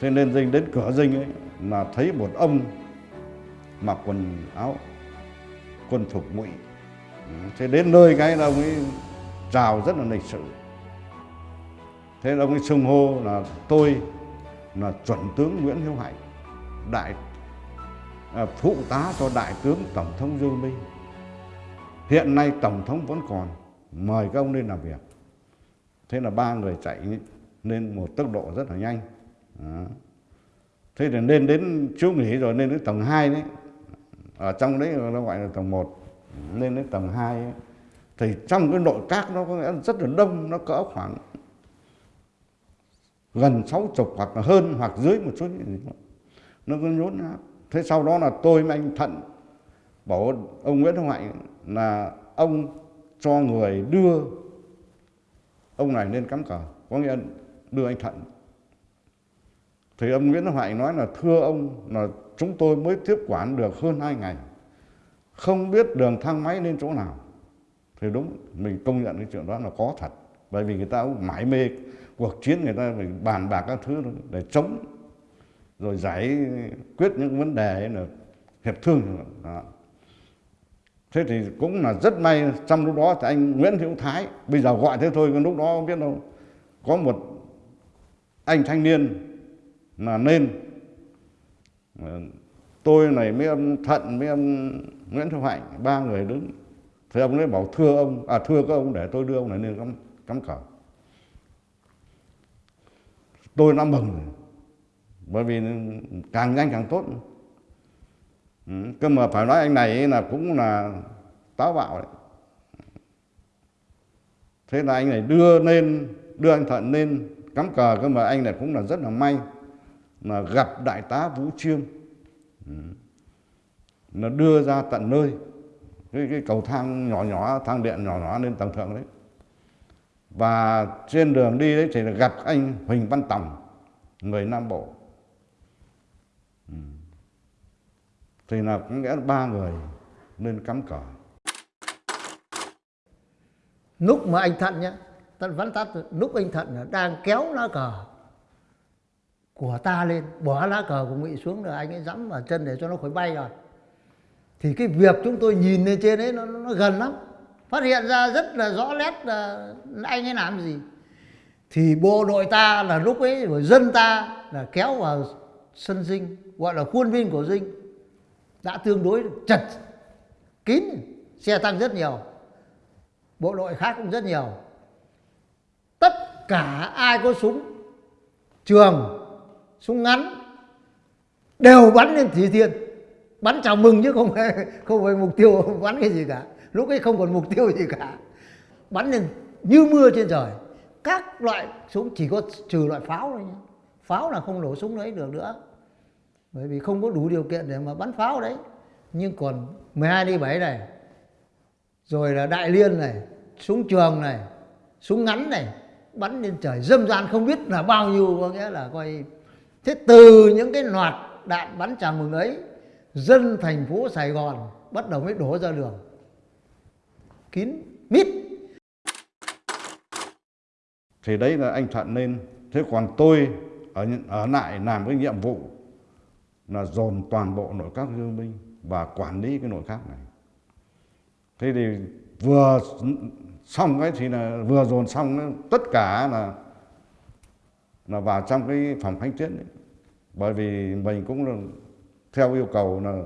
thế nên dinh đến cửa dinh ấy là thấy một ông mặc quần áo quân phục ngụy. Ừ, thế đến nơi cái là ông ấy chào rất là lịch sự. Thế ông ấy xưng hô là tôi là chuẩn tướng Nguyễn Hiếu Hạnh đại à, phụ tá cho đại tướng tổng thống Dương Minh. Hiện nay tổng thống vẫn còn mời các ông lên làm việc. Thế là ba người chạy lên một tốc độ rất là nhanh. Đó. thế thì nên đến chú nghỉ rồi, nên đến tầng 2 đấy ở trong đấy nó gọi là tầng 1 lên đến tầng 2 ấy. thì trong cái nội các nó có nghĩa là rất là đông, nó cỡ khoảng gần sáu chục hoặc là hơn hoặc dưới một chút gì đó. nó cứ nhốn nhát thế sau đó là tôi với anh thận bảo ông nguyễn hồng hạnh là ông cho người đưa, ông này lên cắm cờ có nghĩa là đưa anh thận thì ông nguyễn Hoại nói là, thưa ông, là chúng tôi mới tiếp quản được hơn hai ngày, không biết đường thang máy lên chỗ nào. Thì đúng, mình công nhận cái chuyện đó là có thật. Bởi vì người ta cũng mãi mê cuộc chiến, người ta phải bàn bạc các thứ để chống, rồi giải quyết những vấn đề là hiệp thương. Đó. thế thì cũng là rất may, trong lúc đó thì anh Nguyễn Hữu Thái, bây giờ gọi thế thôi, nhưng lúc đó không biết đâu, có một anh thanh niên là nên ờ, tôi này mấy ông Thận mấy ông Nguyễn Thu Hạnh, ba người đứng. Thì ông ấy bảo thưa ông à thưa các ông để tôi đưa ông này lên cắm cắm cờ tôi đã mừng bởi vì càng nhanh càng tốt. Ừ. cơ mà phải nói anh này là cũng là táo bạo đấy. Thế là anh này đưa lên, đưa anh Thận lên cắm cờ cơ mà anh này cũng là rất là may mà gặp đại tá Vũ Chiêm. Ừ. Nó đưa ra tận nơi. Cái, cái cầu thang nhỏ nhỏ thang điện nhỏ nhỏ lên tầng thượng đấy. Và trên đường đi đấy thì là gặp anh Huỳnh Văn Tòng người Nam Bộ. Ừ. Thì là có nghĩa ba người lên cắm cờ. Lúc mà anh Thận nhá Thận vắn Tắt lúc anh Thận đang kéo lá cờ của ta lên bỏ lá cờ của Ngụy xuống rồi anh ấy dẫm vào chân để cho nó khỏi bay rồi. Thì cái việc chúng tôi nhìn lên trên ấy nó, nó gần lắm. Phát hiện ra rất là rõ nét là anh ấy làm gì. Thì bộ đội ta là lúc ấy rồi dân ta là kéo vào sân dinh gọi là khuôn viên của dinh đã tương đối chật kín xe tăng rất nhiều bộ đội khác cũng rất nhiều. Tất cả ai có súng trường súng ngắn, đều bắn lên thủy thiên. Bắn chào mừng chứ không phải không phải mục tiêu bắn cái gì cả. Lúc ấy không còn mục tiêu gì cả. Bắn lên như mưa trên trời. Các loại súng, chỉ có trừ loại pháo thôi nhé pháo là không nổ súng đấy được nữa. Bởi vì không có đủ điều kiện để mà bắn pháo đấy. Nhưng còn 12 đi 7 này. Rồi là đại liên này, súng trường này, súng ngắn này, bắn lên trời. Dâm gian không biết là bao nhiêu, có nghĩa là coi thế từ những cái loạt đạn bắn chào mừng ấy, dân thành phố Sài Gòn bắt đầu mới đổ ra đường. Kín mít. Thì đấy là anh Thuận lên thế còn tôi ở ở lại làm cái nhiệm vụ là dồn toàn bộ nội các dương binh và quản lý cái nội các này. Thế thì vừa xong cái thì là, vừa dồn xong tất cả là là vào trong cái phòng khánh tiết đấy bởi vì mình cũng là theo yêu cầu là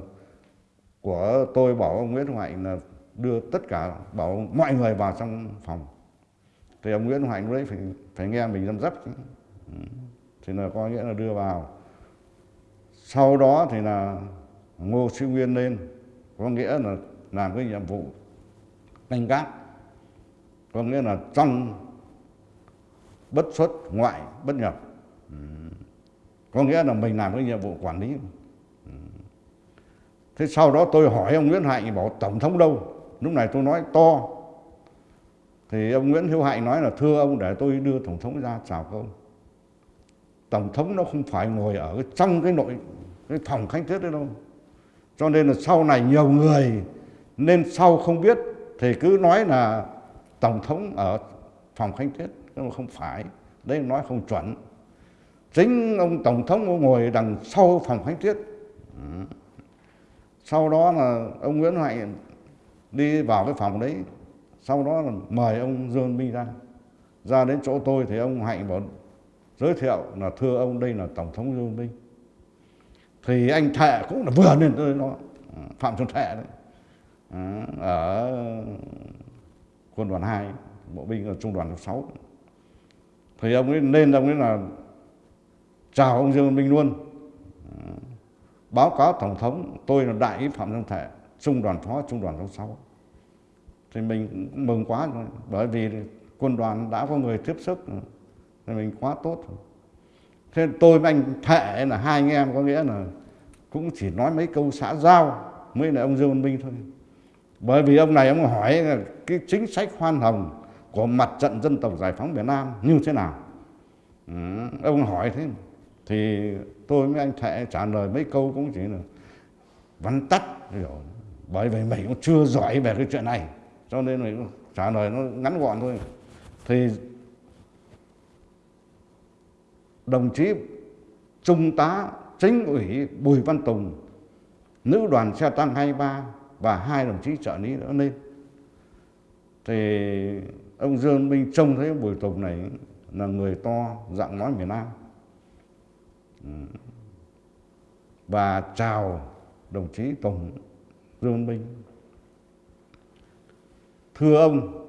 của tôi bảo ông Nguyễn Hoạnh là đưa tất cả, bảo mọi người vào trong phòng. Thì ông Nguyễn Hoạnh đấy phải phải nghe mình dăm dấp ừ. thì là có nghĩa là đưa vào. Sau đó thì là Ngô Sĩ Nguyên lên, có nghĩa là làm cái nhiệm vụ canh gác. Có nghĩa là trong bất xuất, ngoại, bất nhập. Ừ có nghĩa là mình làm cái nhiệm vụ quản lý. Ừ. Thế sau đó tôi hỏi ông Nguyễn Hạnh, bảo tổng thống đâu? Lúc này tôi nói to. Thì ông Nguyễn Hữu Hạnh nói là, thưa ông, để tôi đưa tổng thống ra, chào ông. Tổng thống nó không phải ngồi ở trong cái nội, cái phòng khánh tiết đấy đâu. Cho nên là sau này nhiều người, nên sau không biết thì cứ nói là tổng thống ở phòng khánh tiết nhưng mà không phải, đấy nói không chuẩn chính ông tổng thống ông ngồi đằng sau phòng khánh tiết sau đó là ông nguyễn hạnh đi vào cái phòng đấy. Sau đó là mời ông dương minh ra ra đến chỗ tôi thì ông hạnh bảo, giới thiệu là thưa ông, đây là tổng thống dương minh. Thì anh thệ cũng là vừa lên tới nó phạm xuân thệ đấy. Ờ, ở quân đoàn 2 bộ binh ở trung đoàn 6 thì ông ấy lên ông ấy là chào ông Dương Văn Minh luôn. Báo cáo tổng thống tôi là đại úy phạm xuân thệ trung đoàn phó trung đoàn số 6 thì mình cũng mừng quá rồi bởi vì quân đoàn đã có người tiếp sức thì mình quá tốt rồi. thế tôi với anh thệ là hai anh em có nghĩa là cũng chỉ nói mấy câu xã giao mới là ông Dương Văn Minh thôi. Bởi vì ông này ông hỏi là cái chính sách khoan hồng của mặt trận dân tộc giải phóng miền Nam như thế nào? Ừ, ông hỏi thế thì tôi với anh thệ trả lời mấy câu cũng chỉ là vắn tắt rồi bởi vì mình cũng chưa giỏi về cái chuyện này, cho nên mình trả lời nó ngắn gọn thôi. Thì đồng chí trung tá chính ủy Bùi Văn Tùng, nữ đoàn xe tăng 23 và hai đồng chí trợ lý nữa lên. Thì ông Dương Minh trông thấy Bùi Tùng này là người to dạng nói miền Nam và chào đồng chí tổng Dương Minh. Thưa ông,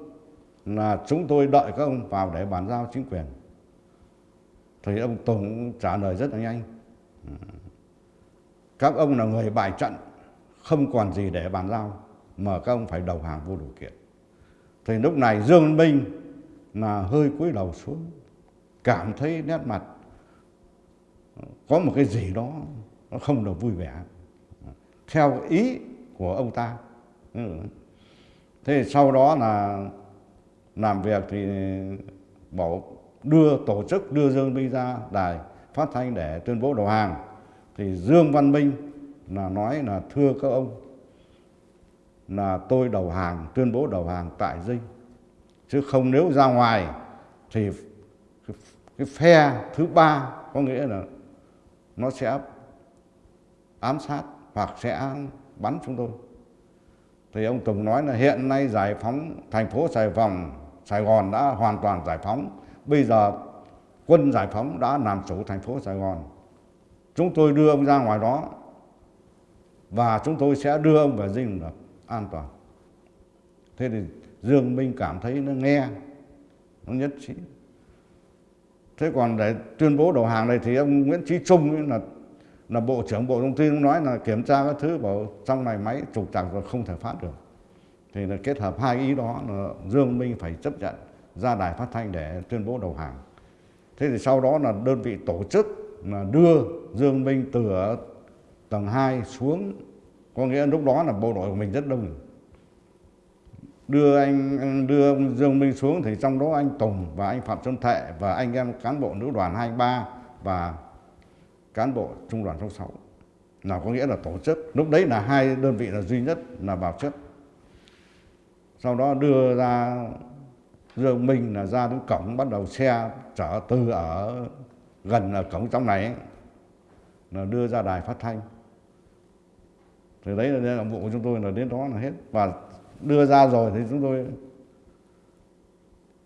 là chúng tôi đợi các ông vào để bàn giao chính quyền. Thì ông tổng trả lời rất là nhanh. Các ông là người bài trận, không còn gì để bàn giao mà các ông phải đầu hàng vô điều kiện. Thì lúc này Dương Minh là hơi cúi đầu xuống, cảm thấy nét mặt có một cái gì đó nó không được vui vẻ. Theo ý của ông ta. Thế sau đó là làm việc thì bảo đưa tổ chức, đưa Dương Minh ra đài phát thanh để tuyên bố đầu hàng. Thì Dương Văn Minh là nói là, thưa các ông, là tôi đầu hàng, tuyên bố đầu hàng tại dinh. Chứ không nếu ra ngoài thì cái phe thứ ba có nghĩa là nó sẽ ám sát hoặc sẽ bắn chúng tôi. Thì ông Tùng nói là hiện nay giải phóng, thành phố Sài Gòn Sài Gòn đã hoàn toàn giải phóng. Bây giờ quân giải phóng đã làm chủ thành phố Sài Gòn. Chúng tôi đưa ông ra ngoài đó và chúng tôi sẽ đưa ông về dinh được an toàn. Thế thì Dương Minh cảm thấy nó nghe, nó nhất trí thế còn để tuyên bố đầu hàng này thì ông Nguyễn Chí Trung là là bộ trưởng bộ thông tin nói là kiểm tra các thứ, bảo trong này máy trục trặc và không thể phát được. Thì là kết hợp hai ý đó là Dương Minh phải chấp nhận ra đài phát thanh để tuyên bố đầu hàng. Thế thì sau đó là đơn vị tổ chức là đưa Dương Minh từ tầng 2 xuống, có nghĩa lúc đó là bộ đội của mình rất đông đưa anh đưa ông Dương Minh xuống thì trong đó anh Tùng và anh Phạm Xuân Thệ và anh em cán bộ nữ đoàn 23 và cán bộ trung đoàn 66 là có nghĩa là tổ chức. Lúc đấy là hai đơn vị là duy nhất là vào chất. Sau đó đưa ra Dương Minh là ra đến cổng bắt đầu xe chở từ ở gần ở cổng trong này ấy, là đưa ra đài phát thanh. Thì đấy là nhiệm vụ của chúng tôi là đến đó là hết. Và đưa ra rồi thì chúng tôi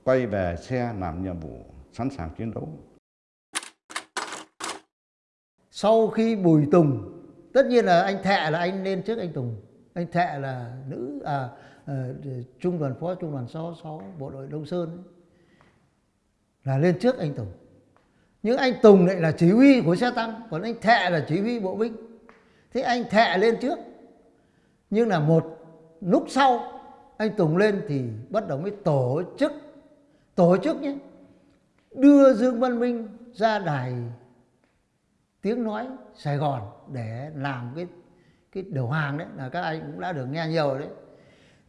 quay về xe làm nhiệm vụ sẵn sàng chiến đấu. Sau khi Bùi Tùng tất nhiên là anh Thẹ là anh lên trước anh Tùng. Anh Thẹ là nữ à, à trung đoàn phó trung đoàn 66 bộ đội Đông Sơn ấy, là lên trước anh Tùng. Nhưng anh Tùng lại là chỉ huy của xe tăng còn anh Thẹ là chỉ huy bộ binh. Thế anh Thẹ lên trước nhưng là một lúc sau anh Tùng lên thì bắt đầu mới tổ chức tổ chức nhé. Đưa Dương Văn Minh ra đài tiếng nói Sài Gòn để làm cái cái đầu hàng đấy là các anh cũng đã được nghe nhiều đấy.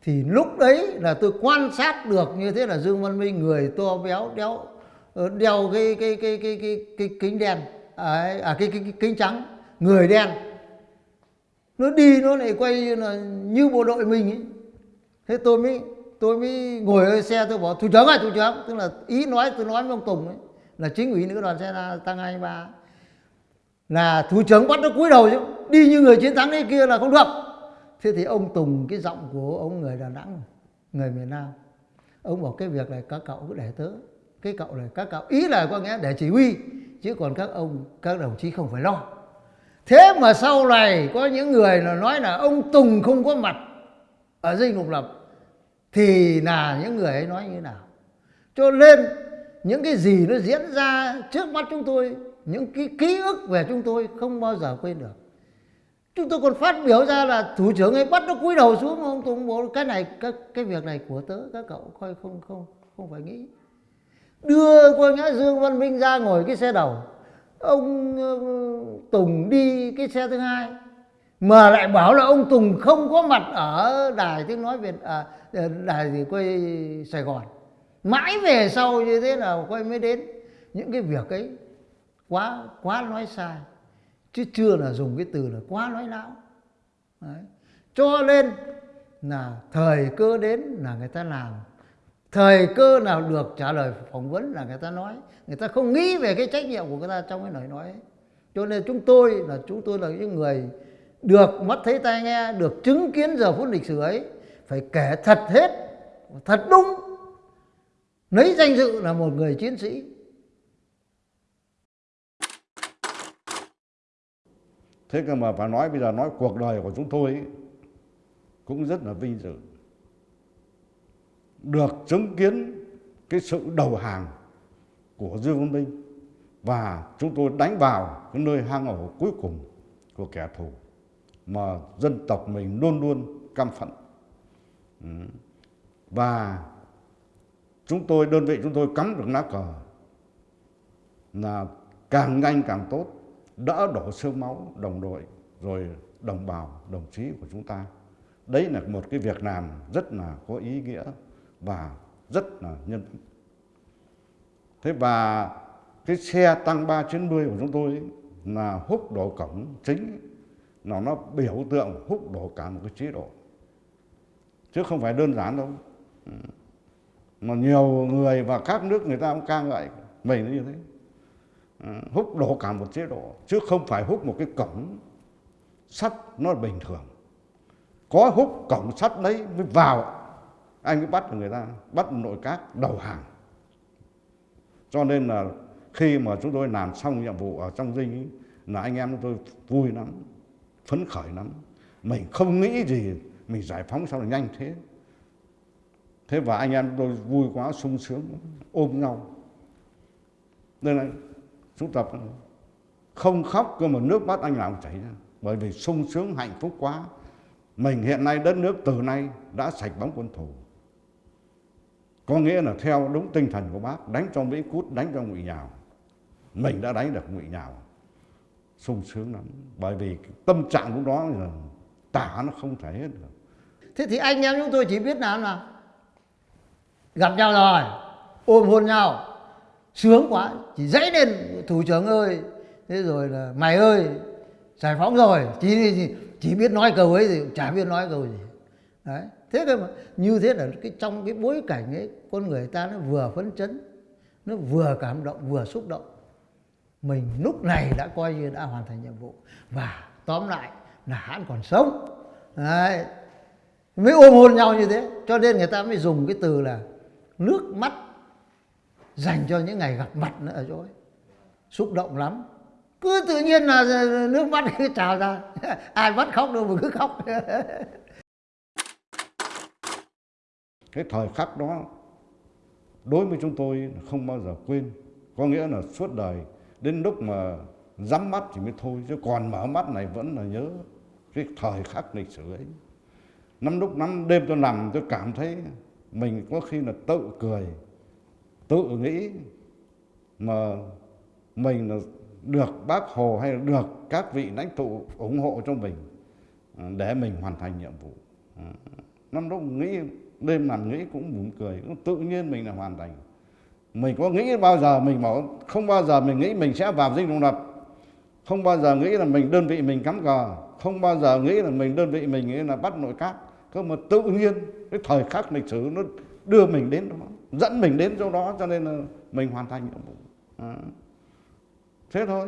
Thì lúc đấy là tôi quan sát được như thế là Dương Văn Minh người to béo đéo ờ, đeo cái cái cái cái cái cái kính đen à, à cái, cái cái kính trắng người đen nó đi, nó lại quay như là như bộ đội mình ấy. Thế tôi mới tôi mới ngồi ở xe, tôi bảo, thủ trưởng ơi, thủ trưởng. Tức là ý nói, tôi nói với ông Tùng ấy, là chính ủy nữ đoàn xe tăng 23 là thủ trưởng bắt nó cúi đầu chứ, đi như người chiến thắng đấy kia là không được. Thế thì ông Tùng, cái giọng của ông người Đà Nẵng, người miền Nam, ông bảo, cái việc này các cậu cứ để tớ, cái cậu này các cậu, ý là có nghĩa để chỉ huy, chứ còn các ông, các đồng chí không phải lo thế mà sau này có những người là nói là ông Tùng không có mặt ở dinh độc lập thì là những người ấy nói như thế nào? Cho nên những cái gì nó diễn ra trước mắt chúng tôi những cái ký ức về chúng tôi không bao giờ quên được. Chúng tôi còn phát biểu ra là thủ trưởng ấy bắt nó cúi đầu xuống ông tùng bố cái này cái, cái việc này của tớ các cậu coi không không không phải nghĩ. Đưa cô ngã dương văn minh ra ngồi cái xe đầu ông ờ, tùng đi cái xe thứ hai mà lại bảo là ông tùng không có mặt ở đài tiếng nói việt à, ờ, đài gì quay sài gòn. Mãi về sau như thế nào quay mới đến. Những cái việc ấy quá quá nói sai chứ chưa là dùng cái từ là quá nói láo. Đấy. cho nên là thời cơ đến là người ta làm thời cơ nào được trả lời phỏng vấn là người ta nói. Người ta không nghĩ về cái trách nhiệm của người ta trong cái lời nói. Ấy. cho nên chúng tôi là chúng tôi là những người được mắt thấy tai nghe được chứng kiến giờ phút lịch sử ấy phải kể thật hết thật đúng. Lấy danh dự là một người chiến sĩ. Thế cơ mà phải nói bây giờ nói cuộc đời của chúng tôi ấy, cũng rất là vinh dự được chứng kiến cái sự đầu hàng của Dương Văn Minh. Và chúng tôi đánh vào cái nơi hang ổ cuối cùng của kẻ thù mà dân tộc mình luôn luôn căm phẫn. Ừ. Và chúng tôi, đơn vị chúng tôi cắm được lá cờ là càng nhanh càng tốt đỡ đổ sương máu đồng đội rồi đồng bào, đồng chí của chúng ta. Đấy là một cái việc làm rất là có ý nghĩa và rất là nhân thế và cái xe tăng 390 của chúng tôi ấy, là húc đổ cổng chính nó nó biểu tượng húc đổ cả một cái chế độ. Chứ không phải đơn giản đâu. Ừ. Mà nhiều người và các nước người ta cũng ca ngợi mình như thế. Ừ, húc đổ cả một chế độ chứ không phải húc một cái cổng sắt nó bình thường. Có húc cổng sắt đấy mới vào anh mới bắt được người ta bắt nội các đầu hàng. Cho nên là khi mà chúng tôi làm xong nhiệm vụ ở trong dinh ấy, là anh em chúng tôi vui lắm phấn khởi lắm. Mình không nghĩ gì mình giải phóng sao là nhanh thế. Thế và anh em tôi vui quá sung sướng ôm nhau. Nên là chúng tập không khóc cơ mà nước mắt anh nào chảy ra. Bởi vì sung sướng hạnh phúc quá. Mình hiện nay đất nước từ nay đã sạch bóng quân thù có nghĩa là theo đúng tinh thần của bác, đánh cho mỹ cút, đánh cho ngụy nhào. Mình đã đánh được ngụy nhào. Sung sướng lắm. Bởi vì tâm trạng lúc đó là tả nó không thể hết được. Thế thì anh em chúng tôi chỉ biết làm là gặp nhau rồi, ôm hôn nhau. Sướng quá, chỉ dãy lên, thủ trưởng ơi, thế rồi là mày ơi, giải phóng rồi. Chỉ chỉ biết nói câu ấy thì chả biết nói câu gì đấy, thế cơ mà. Như thế là cái trong cái bối cảnh ấy, con người ta nó vừa phấn chấn, nó vừa cảm động, vừa xúc động. Mình lúc này đã coi như đã hoàn thành nhiệm vụ. Và tóm lại là hãn còn sống. Đấy, mới ôm hôn nhau như thế. Cho nên người ta mới dùng cái từ là nước mắt dành cho những ngày gặp mặt nữa ở chỗ ấy. Xúc động lắm. Cứ tự nhiên là nước mắt cứ trào ra. Ai bắt khóc đâu mà cứ khóc. cái thời khắc đó, đối với chúng tôi không bao giờ quên. Có nghĩa là suốt đời, đến lúc mà nhắm mắt thì mới thôi, chứ còn mở mắt này vẫn là nhớ cái thời khắc lịch sử ấy. Năm lúc năm, đêm tôi nằm tôi cảm thấy mình có khi là tự cười, tự nghĩ mà mình là được bác hồ hay là được các vị lãnh tụ ủng hộ cho mình à, để mình hoàn thành nhiệm vụ. À, năm lúc nghĩ đêm nằm nghĩ cũng buồn cười, cũng tự nhiên mình là hoàn thành. Mình có nghĩ bao giờ, mình bảo không bao giờ mình nghĩ mình sẽ vào dinh độc lập. Không bao giờ nghĩ là mình đơn vị mình cắm cờ. Không bao giờ nghĩ là mình đơn vị mình nghĩ là bắt nội các. Cơ mà tự nhiên, cái thời khắc lịch sử nó đưa mình đến đó, dẫn mình đến chỗ đó, cho nên là mình hoàn thành nhiệm vụ. À. thế thôi.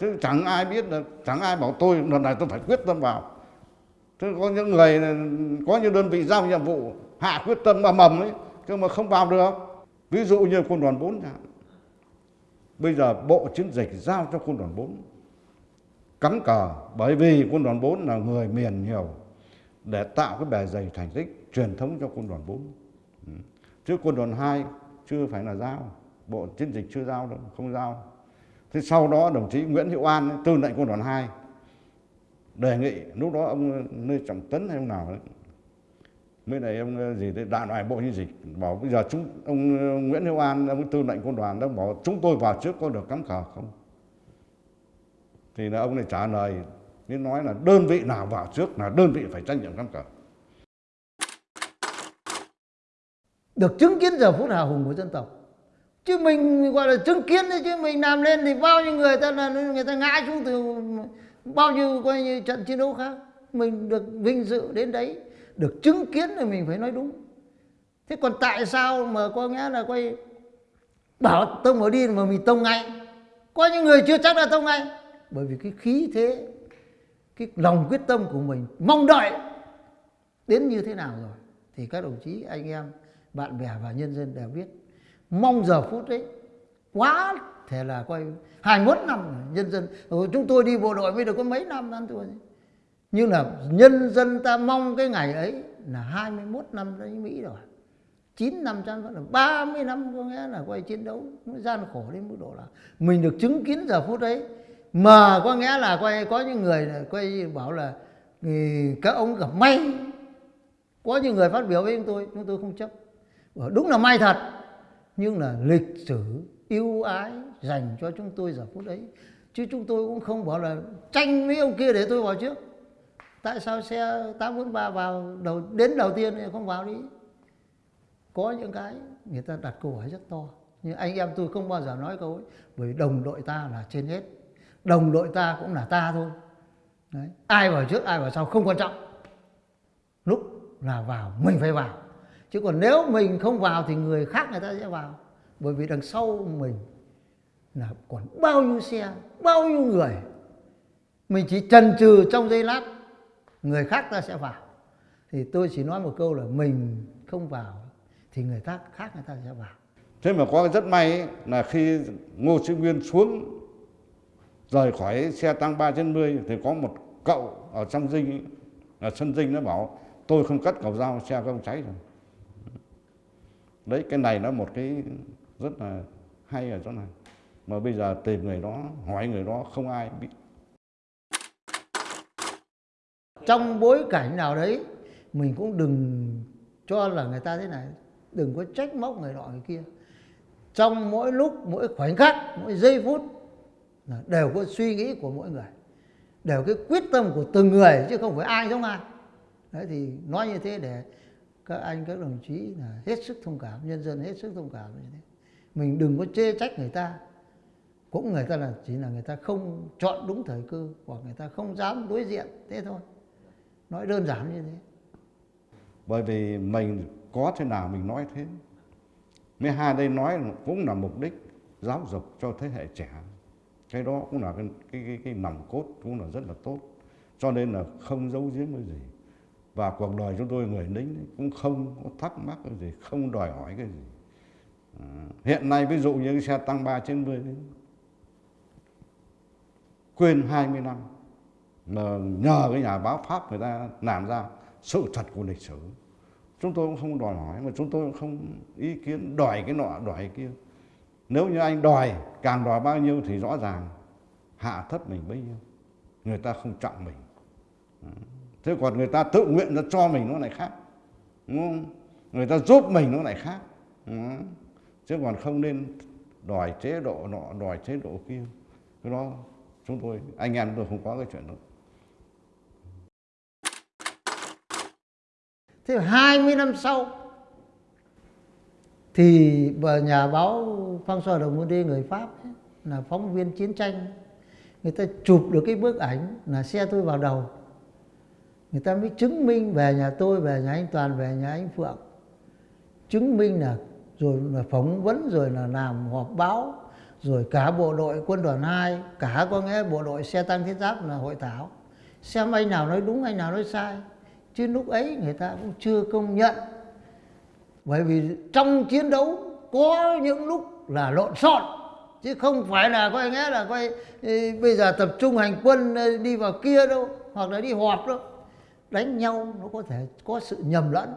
Chứ chẳng ai biết là, chẳng ai bảo tôi, lần này tôi phải quyết tâm vào thế có những người có những đơn vị giao nhiệm vụ hạ quyết tâm mà mầm ấy nhưng mà không vào được. Ví dụ như quân đoàn 4 chẳng bây giờ bộ chiến dịch giao cho quân đoàn 4 cắm cờ, bởi vì quân đoàn 4 là người miền nhiều, để tạo cái bề dày thành tích truyền thống cho quân đoàn 4 ừ. chứ quân đoàn 2 chưa phải là giao, bộ chiến dịch chưa giao đâu, không giao. Thế sau đó đồng chí Nguyễn Hiệu An tư lệnh quân đoàn 2 đề nghị, lúc đó ông Lê Trọng Tấn hay ông nào đấy mới này ông ờ, gì đấy, đại loại bộ như gì, bảo bây giờ chúng, ông ờ, Nguyễn Hữu An, ông tư lệnh quân đoàn đã bảo chúng tôi vào trước có được cắm cờ không? Thì là ông này trả lời nên nói là đơn vị nào vào trước là đơn vị phải trách nhiệm cắm cờ. Được chứng kiến giờ phút hào hùng của dân tộc. Chứ mình, gọi là chứng kiến đấy, chứ mình làm lên thì bao nhiêu người ta là, người ta ngã xuống từ bao nhiêu, coi như trận chiến đấu khác, mình được vinh dự đến đấy, được chứng kiến thì mình phải nói đúng. Thế còn tại sao mà có nghĩa là quay bảo tông vào đi mà mình tông ngay? Có những người chưa chắc là tông ngay. Bởi vì cái khí thế, cái lòng quyết tâm của mình mong đợi đến như thế nào rồi, thì các đồng chí, anh em, bạn bè và nhân dân đều biết. Mong giờ phút đấy quá thế là coi 21 năm nhân dân chúng tôi đi bộ đội mới được có mấy năm ăn tuổi nhưng là nhân dân ta mong cái ngày ấy là 21 năm đấy Mỹ rồi. 9 năm trăm là 30 năm có nghĩa là quay chiến đấu gian khổ đến mức độ là mình được chứng kiến giờ phút ấy. Mà có nghĩa là quay, có những người quay bảo là ừ, các ông gặp may. Có những người phát biểu với chúng tôi chúng tôi không chấp. Đúng là may thật, nhưng là lịch sử yêu ái dành cho chúng tôi giờ phút đấy chứ chúng tôi cũng không bảo là tranh với ông kia để tôi vào trước. Tại sao xe 843 vào đầu, đến đầu tiên thì không vào đi? Có những cái người ta đặt câu hỏi rất to. Nhưng anh em tôi không bao giờ nói câu ấy, bởi đồng đội ta là trên hết. Đồng đội ta cũng là ta thôi. Đấy. ai vào trước, ai vào sau không quan trọng. Lúc là vào, mình phải vào. Chứ còn nếu mình không vào thì người khác, người ta sẽ vào bởi vì đằng sau mình là còn bao nhiêu xe bao nhiêu người. Mình chỉ trần trừ trong giây lát người khác ta sẽ vào. Thì tôi chỉ nói một câu là mình không vào thì người ta khác người ta sẽ vào. Thế mà có rất may ấy, là khi ngô sĩ nguyên xuống rời khỏi xe tăng 390 thì có một cậu ở trong dinh ấy, ở sân dinh nó bảo tôi không cắt cầu dao xe không cháy rồi. Đấy cái này nó một cái rất là hay ở chỗ này. Mà bây giờ tìm người đó, hỏi người đó, không ai biết. Trong bối cảnh nào đấy, mình cũng đừng cho là người ta thế này. Đừng có trách móc người nọ người kia. Trong mỗi lúc, mỗi khoảnh khắc, mỗi giây phút đều có suy nghĩ của mỗi người. Đều cái quyết tâm của từng người, chứ không phải ai giống ai. Đấy, thì nói như thế để các anh, các đồng chí là hết sức thông cảm, nhân dân hết sức thông cảm như thế mình đừng có chê trách người ta. Cũng người ta là chỉ là người ta không chọn đúng thời cơ hoặc người ta không dám đối diện thế thôi. Nói đơn giản như thế. Bởi vì mình có thế nào mình nói thế. Mấy hai đây nói cũng là mục đích giáo dục cho thế hệ trẻ. Cái đó cũng là cái cái cái, cái nòng cốt cũng là rất là tốt. Cho nên là không giấu giếm cái gì. Và cuộc đời chúng tôi người lính cũng không có thắc mắc cái gì không đòi hỏi cái gì hiện nay ví dụ như cái xe tăng 3 trên 10 quên 20 năm, mà nhờ cái nhà báo Pháp người ta làm ra sự thật của lịch sử. Chúng tôi cũng không đòi hỏi, mà chúng tôi cũng không ý kiến đòi cái nọ, đòi cái kia. Nếu như anh đòi, càng đòi bao nhiêu thì rõ ràng hạ thấp mình bấy nhiêu. Người ta không trọng mình. Thế còn người ta tự nguyện cho mình nó lại khác, đúng không? người ta giúp mình nó lại khác chứ còn không nên đòi chế độ nọ đòi chế độ kia. Cái đó chúng tôi anh em tôi không có cái chuyện đó. Thế 20 năm sau thì nhà báo François de Monde người Pháp ấy, là phóng viên chiến tranh người ta chụp được cái bức ảnh là xe tôi vào đầu. Người ta mới chứng minh về nhà tôi về nhà anh Toàn về nhà anh Phượng. Chứng minh là rồi là phóng vấn, rồi là làm họp báo, rồi cả bộ đội quân đoàn 2 cả có nghĩa bộ đội xe tăng thiết giáp là hội thảo. Xem anh nào nói đúng, anh nào nói sai. Chứ lúc ấy người ta cũng chưa công nhận. Bởi vì trong chiến đấu có những lúc là lộn xộn, chứ không phải là coi nghĩa là coi bây giờ tập trung hành quân đi vào kia đâu, hoặc là đi họp đâu. Đánh nhau nó có thể có sự nhầm lẫn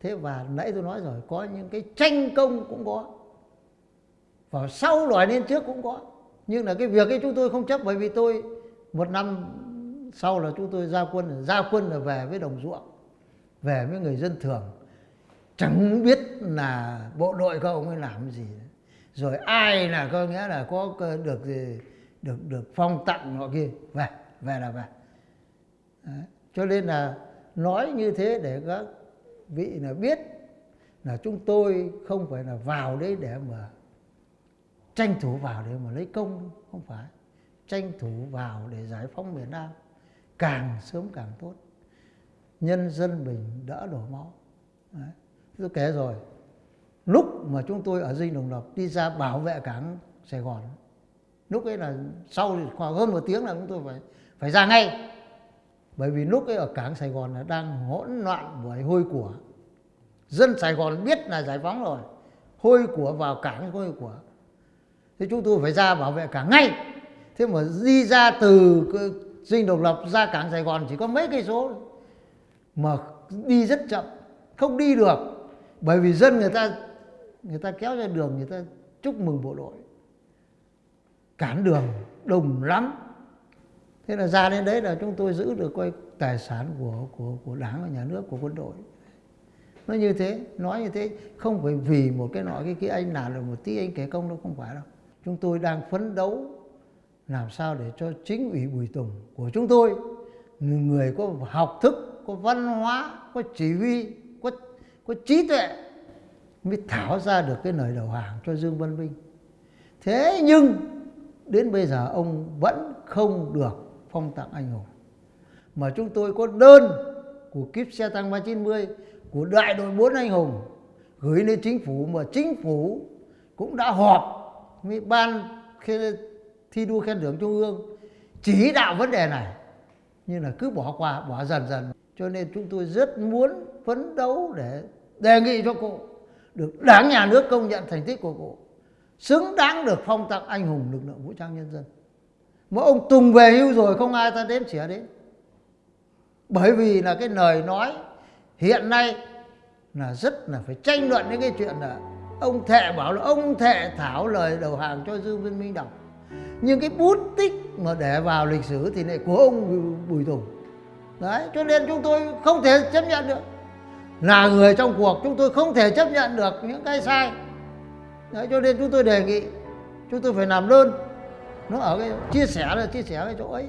thế và nãy tôi nói rồi, có những cái tranh công cũng có. Và sau loại lên trước cũng có. Nhưng là cái việc ấy chúng tôi không chấp, bởi vì tôi một năm sau là chúng tôi ra quân ra quân là về với đồng ruộng, về với người dân thường. Chẳng biết là bộ đội các ông ấy làm gì. Rồi ai là có nghĩa là có được gì, được được phong tặng nọ kia. Về về là về. Đấy. cho nên là nói như thế để các vị là biết là chúng tôi không phải là vào đấy để mà tranh thủ vào để mà lấy công không phải. Tranh thủ vào để giải phóng miền Nam, càng sớm càng tốt. Nhân dân mình đỡ đổ máu. Đấy. tôi kể rồi, lúc mà chúng tôi ở dinh đồng lập đi ra bảo vệ cảng Sài Gòn, lúc ấy là sau khoảng hơn một tiếng là chúng tôi phải phải ra ngay bởi vì lúc ấy ở cảng Sài Gòn là đang hỗn loạn bởi hôi của. Dân Sài Gòn biết là giải phóng rồi. Hôi của vào cảng hôi của. Thế chúng tôi phải ra bảo vệ cảng ngay. Thế mà đi ra từ dinh độc lập ra cảng Sài Gòn chỉ có mấy cây số mà đi rất chậm, không đi được. Bởi vì dân người ta người ta kéo ra đường, người ta chúc mừng bộ đội. Cản đường đông lắm thế là ra đến đấy là chúng tôi giữ được coi tài sản của của của đảng và nhà nước, của quân đội. Nó như thế, nói như thế, không phải vì một cái nọ cái kia, anh làm được một tí anh kể công đâu, không phải đâu. Chúng tôi đang phấn đấu làm sao để cho chính ủy Bùi Tùng của chúng tôi người có học thức, có văn hóa, có chỉ huy, có có trí tuệ mới thảo ra được cái lời đầu hàng cho Dương Văn Vinh. Thế nhưng đến bây giờ ông vẫn không được phong tặng anh hùng. Mà chúng tôi có đơn của kíp xe tăng 390 của đại đội 4 anh hùng gửi lên chính phủ mà chính phủ cũng đã họp với ban thi đua khen thưởng trung ương chỉ đạo vấn đề này. Nhưng là cứ bỏ qua, bỏ dần dần. Cho nên chúng tôi rất muốn phấn đấu để đề nghị cho cụ được đảng, nhà nước công nhận thành tích của cụ, xứng đáng được phong tặng anh hùng lực lượng vũ trang nhân dân mà ông Tùng về hưu rồi, không ai ta đếm xỉa đến. Bởi vì là cái lời nói hiện nay là rất là phải tranh luận đến cái chuyện là ông thệ bảo là ông thệ thảo lời đầu hàng cho dương viên minh đọc. Nhưng cái bút tích mà để vào lịch sử thì lại của ông bùi tùng. Đấy, cho nên chúng tôi không thể chấp nhận được. Là người trong cuộc, chúng tôi không thể chấp nhận được những cái sai. Đấy, cho nên chúng tôi đề nghị, chúng tôi phải làm đơn nó ở cái chia sẻ là chia sẻ cái chỗ ấy